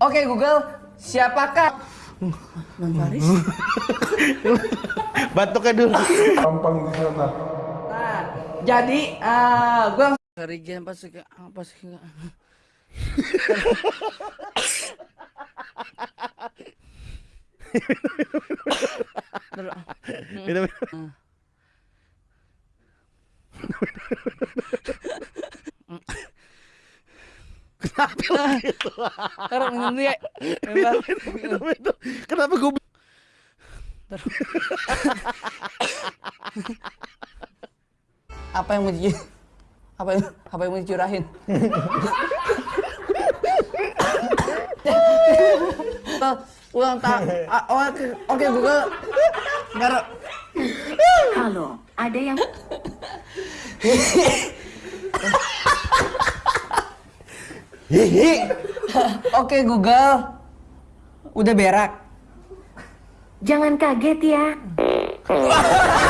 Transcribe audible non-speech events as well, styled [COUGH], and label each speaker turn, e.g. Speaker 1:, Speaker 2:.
Speaker 1: Oke Google, siapakah
Speaker 2: Non Faris. [LAUGHS]
Speaker 3: Batuknya dulu.
Speaker 4: Tampang di sana.
Speaker 1: Nah, jadi uh, gue
Speaker 2: Kerigen pas apa sih?
Speaker 3: Minum. [LAUGHS]
Speaker 2: Taruh minum dia.
Speaker 3: Minum itu. Kenapa gue [LAUGHS]
Speaker 2: Apa yang mau di apa yang apa yang mau dicurahin? Oh, ulang tak oke oke Google Nggak
Speaker 5: Halo, ada yang [LAUGHS]
Speaker 3: Hihi.
Speaker 1: Oke Google, udah berak.
Speaker 5: jangan kaget ya. [LAUGHS]